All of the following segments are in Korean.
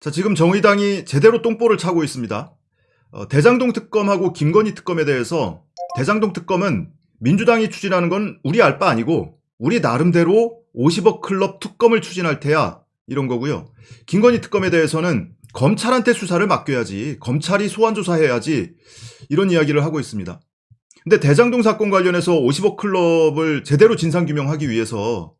자, 지금 정의당이 제대로 똥볼을 차고 있습니다. 어, 대장동 특검하고 김건희 특검에 대해서 대장동 특검은 민주당이 추진하는 건 우리 알 바 아니고 우리 나름대로 50억 클럽 특검을 추진할 테야 이런 거고요. 김건희 특검에 대해서는 검찰한테 수사를 맡겨야지 검찰이 소환 조사해야지 이런 이야기를 하고 있습니다. 근데 대장동 사건 관련해서 50억 클럽을 제대로 진상 규명하기 위해서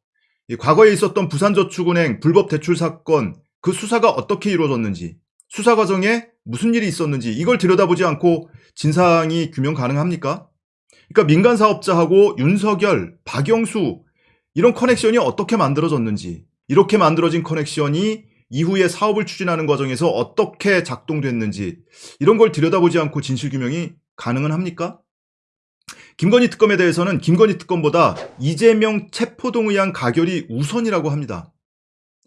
이 과거에 있었던 부산저축은행 불법 대출 사건 그 수사가 어떻게 이루어졌는지 수사 과정에 무슨 일이 있었는지 이걸 들여다보지 않고 진상이 규명 가능합니까? 그러니까 민간 사업자하고 윤석열, 박영수 이런 커넥션이 어떻게 만들어졌는지 이렇게 만들어진 커넥션이 이후에 사업을 추진하는 과정에서 어떻게 작동됐는지 이런 걸 들여다보지 않고 진실 규명이 가능은 합니까? 김건희 특검에 대해서는 김건희 특검보다 이재명 체포동의안 가결이 우선이라고 합니다.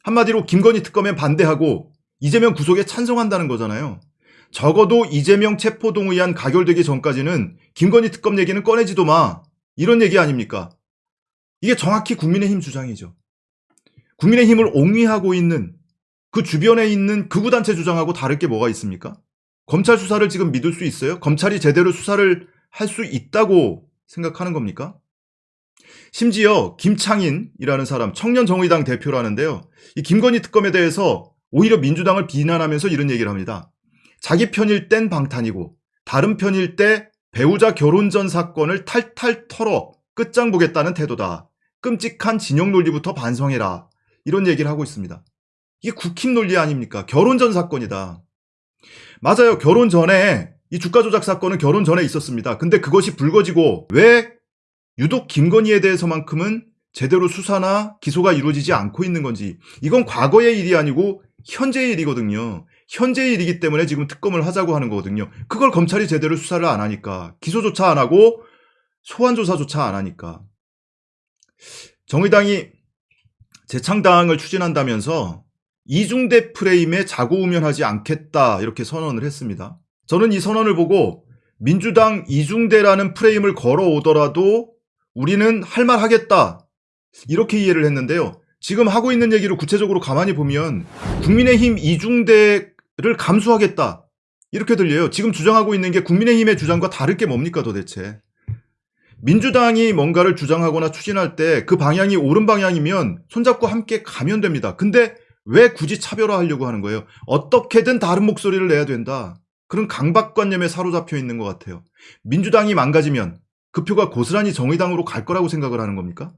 한마디로 김건희 특검에 반대하고 이재명 구속에 찬성한다는 거잖아요. 적어도 이재명 체포동의안 가결되기 전까지는 김건희 특검 얘기는 꺼내지도 마. 이런 얘기 아닙니까? 이게 정확히 국민의힘 주장이죠. 국민의힘을 옹위하고 있는 그 주변에 있는 극우단체 주장하고 다를 게 뭐가 있습니까? 검찰 수사를 지금 믿을 수 있어요? 검찰이 제대로 수사를 할 수 있다고 생각하는 겁니까? 심지어 김창인이라는 사람 청년 정의당 대표라는데요. 이 김건희 특검에 대해서 오히려 민주당을 비난하면서 이런 얘기를 합니다. 자기 편일 땐 방탄이고 다른 편일 때 배우자 결혼 전 사건을 탈탈 털어 끝장 보겠다는 태도다. 끔찍한 진영 논리부터 반성해라. 이런 얘기를 하고 있습니다. 이게 국힘 논리 아닙니까? 결혼 전 사건이다. 맞아요. 결혼 전에 이 주가 조작 사건은 결혼 전에 있었습니다. 근데 그것이 불거지고 왜 유독 김건희에 대해서만큼은 제대로 수사나 기소가 이루어지지 않고 있는 건지 이건 과거의 일이 아니고 현재의 일이거든요. 현재의 일이기 때문에 지금 특검을 하자고 하는 거거든요. 그걸 검찰이 제대로 수사를 안 하니까 기소조차 안 하고 소환조사조차 안 하니까 정의당이 재창당을 추진한다면서 이중대 프레임에 자고우면하지 않겠다 이렇게 선언을 했습니다. 저는 이 선언을 보고 민주당 이중대라는 프레임을 걸어오더라도 우리는 할 말 하겠다 이렇게 이해를 했는데요. 지금 하고 있는 얘기를 구체적으로 가만히 보면 국민의힘 이중대를 감수하겠다 이렇게 들려요. 지금 주장하고 있는 게 국민의힘의 주장과 다를 게 뭡니까 도대체. 민주당이 뭔가를 주장하거나 추진할 때 그 방향이 옳은 방향이면 손잡고 함께 가면 됩니다. 근데 왜 굳이 차별화하려고 하는 거예요? 어떻게든 다른 목소리를 내야 된다. 그런 강박관념에 사로잡혀 있는 것 같아요. 민주당이 망가지면 그 표가 고스란히 정의당으로 갈 거라고 생각을 하는 겁니까?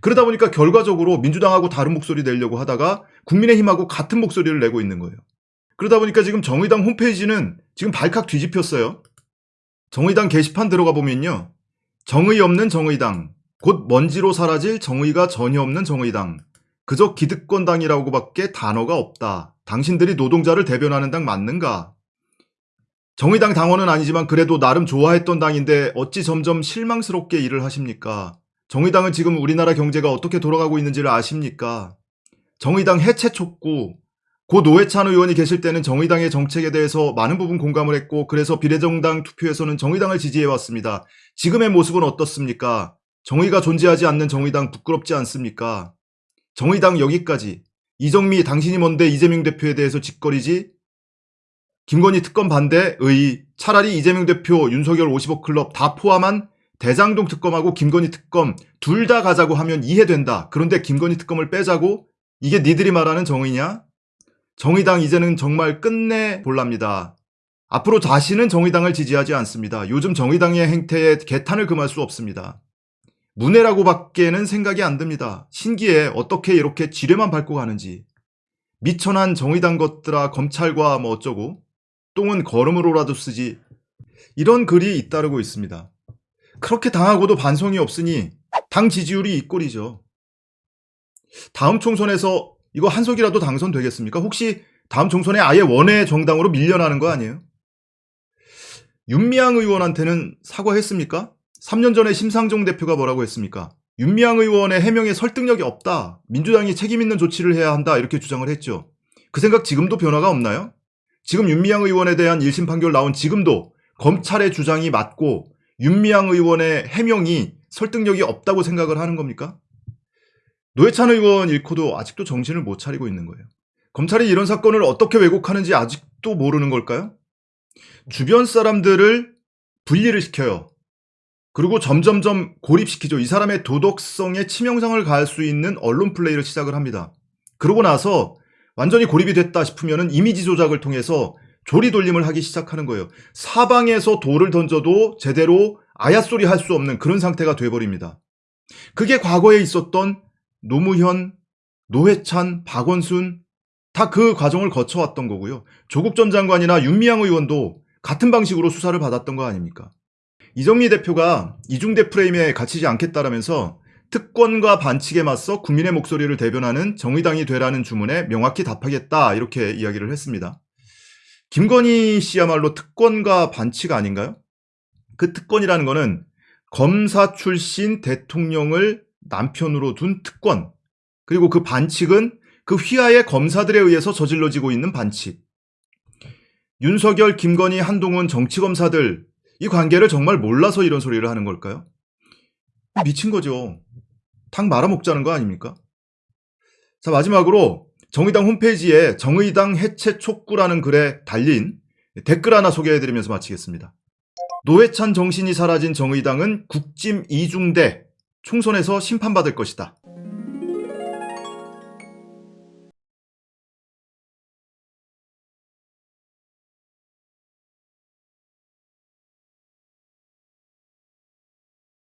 그러다 보니까 결과적으로 민주당하고 다른 목소리 내려고 하다가 국민의힘하고 같은 목소리를 내고 있는 거예요. 그러다 보니까 지금 정의당 홈페이지는 지금 발칵 뒤집혔어요. 정의당 게시판 들어가 보면요. 정의 없는 정의당, 곧 먼지로 사라질 정의가 전혀 없는 정의당, 그저 기득권당이라고밖에 단어가 없다. 당신들이 노동자를 대변하는 당 맞는가? 정의당 당원은 아니지만 그래도 나름 좋아했던 당인데 어찌 점점 실망스럽게 일을 하십니까? 정의당은 지금 우리나라 경제가 어떻게 돌아가고 있는지를 아십니까? 정의당 해체 촉구, 고 노회찬 의원이 계실 때는 정의당의 정책에 대해서 많은 부분 공감을 했고 그래서 비례정당 투표에서는 정의당을 지지해왔습니다. 지금의 모습은 어떻습니까? 정의가 존재하지 않는 정의당 부끄럽지 않습니까? 정의당 여기까지 이정미 당신이 뭔데 이재명 대표에 대해서 짓거리지? 김건희 특검 반대의 차라리 이재명 대표 윤석열 50억 클럽 다 포함한 대장동 특검하고 김건희 특검 둘 다 가자고 하면 이해된다. 그런데 김건희 특검을 빼자고? 이게 니들이 말하는 정의냐? 정의당 이제는 정말 끝내 볼랍니다. 앞으로 다시는 정의당을 지지하지 않습니다. 요즘 정의당의 행태에 개탄을 금할 수 없습니다. 문해라고 밖에는 생각이 안 듭니다. 신기해 어떻게 이렇게 지뢰만 밟고 가는지. 미천한 정의당 것들아 검찰과 뭐 어쩌고 똥은 걸음으로라도 쓰지. 이런 글이 잇따르고 있습니다. 그렇게 당하고도 반성이 없으니 당 지지율이 이 꼴이죠. 다음 총선에서 이거 한석이라도 당선되겠습니까? 혹시 다음 총선에 아예 원외 정당으로 밀려나는 거 아니에요? 윤미향 의원한테는 사과했습니까? 3년 전에 심상정 대표가 뭐라고 했습니까? 윤미향 의원의 해명에 설득력이 없다. 민주당이 책임 있는 조치를 해야 한다. 이렇게 주장을 했죠. 그 생각 지금도 변화가 없나요? 지금 윤미향 의원에 대한 1심 판결 나온 지금도 검찰의 주장이 맞고 윤미향 의원의 해명이 설득력이 없다고 생각을 하는 겁니까? 노회찬 의원 잃고도 아직도 정신을 못 차리고 있는 거예요. 검찰이 이런 사건을 어떻게 왜곡하는지 아직도 모르는 걸까요? 주변 사람들을 분리를 시켜요. 그리고 점점점 고립시키죠. 이 사람의 도덕성에 치명상을 가할 수 있는 언론 플레이를 시작을 합니다. 그러고 나서 완전히 고립이 됐다 싶으면 이미지 조작을 통해서 조리 돌림을 하기 시작하는 거예요. 사방에서 돌을 던져도 제대로 아야소리 할 수 없는 그런 상태가 돼버립니다. 그게 과거에 있었던 노무현, 노회찬, 박원순 다 그 과정을 거쳐왔던 거고요. 조국 전 장관이나 윤미향 의원도 같은 방식으로 수사를 받았던 거 아닙니까? 이정미 대표가 이중대 프레임에 갇히지 않겠다라면서 특권과 반칙에 맞서 국민의 목소리를 대변하는 정의당이 되라는 주문에 명확히 답하겠다 이렇게 이야기를 했습니다. 김건희 씨야말로 특권과 반칙 아닌가요? 그 특권이라는 거는 검사 출신 대통령을 남편으로 둔 특권 그리고 그 반칙은 그 휘하의 검사들에 의해서 저질러지고 있는 반칙 윤석열, 김건희, 한동훈 정치검사들 이 관계를 정말 몰라서 이런 소리를 하는 걸까요? 미친 거죠. 탕 말아먹자는 거 아닙니까? 자, 마지막으로 정의당 홈페이지에 정의당 해체 촉구라는 글에 달린 댓글 하나 소개해드리면서 마치겠습니다. 노회찬 정신이 사라진 정의당은 국짐 이중대 총선에서 심판받을 것이다.